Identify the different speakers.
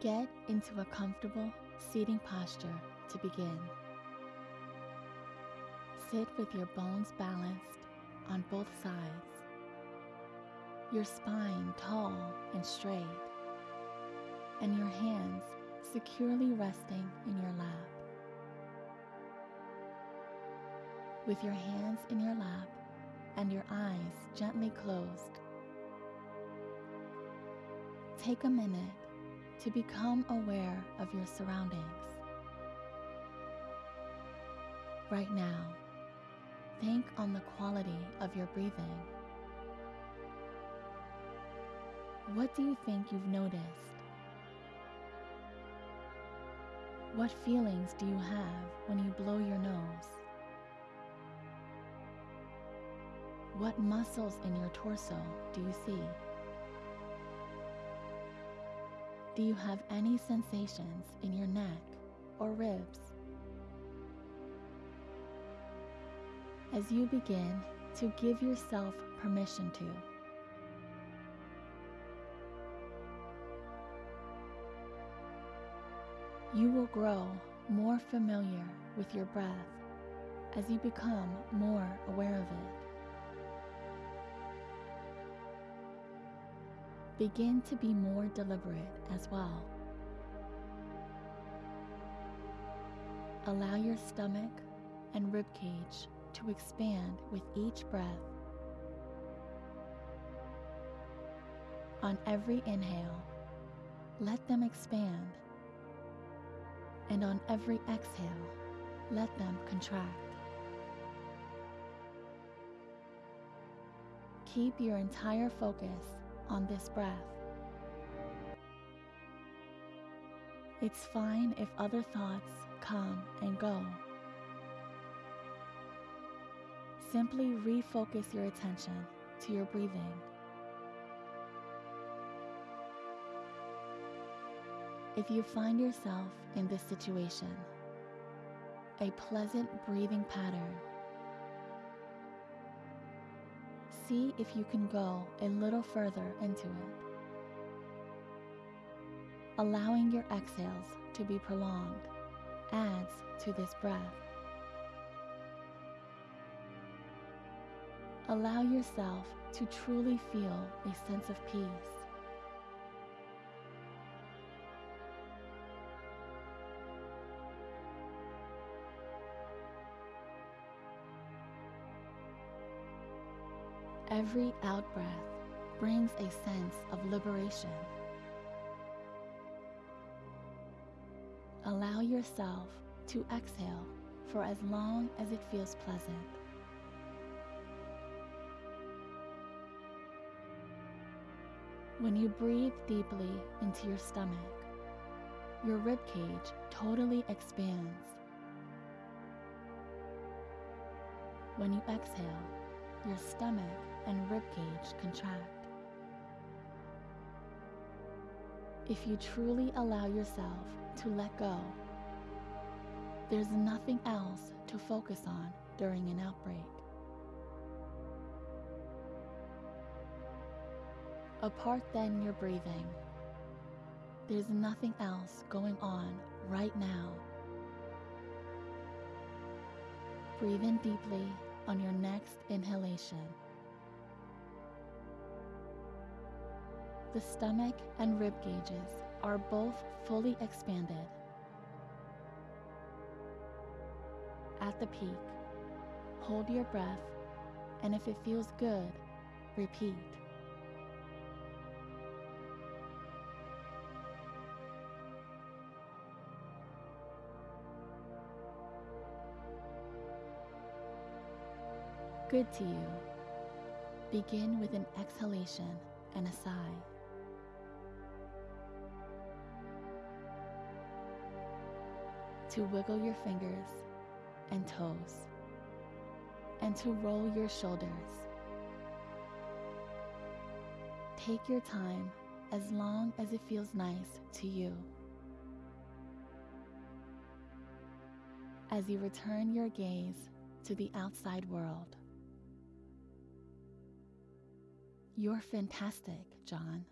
Speaker 1: Get into a comfortable seating posture to begin. Sit with your bones balanced on both sides, your spine tall and straight, and your hands securely resting in your lap. With your hands in your lap and your eyes gently closed, take a minute to become aware of your surroundings. Right now, think on the quality of your breathing. What do you think you've noticed? What feelings do you have when you blow your nose? What muscles in your torso do you see? Do you have any sensations in your neck or ribs? As you begin to give yourself permission to, you will grow more familiar with your breath as you become more aware of it. Begin to be more deliberate as well. Allow your stomach and rib cage to expand with each breath. On every inhale, let them expand. And on every exhale, let them contract. Keep your entire focus on this breath. It's fine if other thoughts come and go. Simply refocus your attention to your breathing. If you find yourself in this situation, a pleasant breathing pattern see if you can go a little further into it. Allowing your exhales to be prolonged adds to this breath. Allow yourself to truly feel a sense of peace. Every out breath brings a sense of liberation. Allow yourself to exhale for as long as it feels pleasant. When you breathe deeply into your stomach, your rib cage totally expands. When you exhale, your stomach and ribcage contract. If you truly allow yourself to let go, there's nothing else to focus on during an outbreak. Apart then your breathing, there's nothing else going on right now. Breathe in deeply on your next inhalation. The stomach and rib gauges are both fully expanded. At the peak, hold your breath, and if it feels good, repeat. Good to you. Begin with an exhalation and a sigh. To wiggle your fingers and toes, and to roll your shoulders. Take your time as long as it feels nice to you. As you return your gaze to the outside world. You're fantastic, John.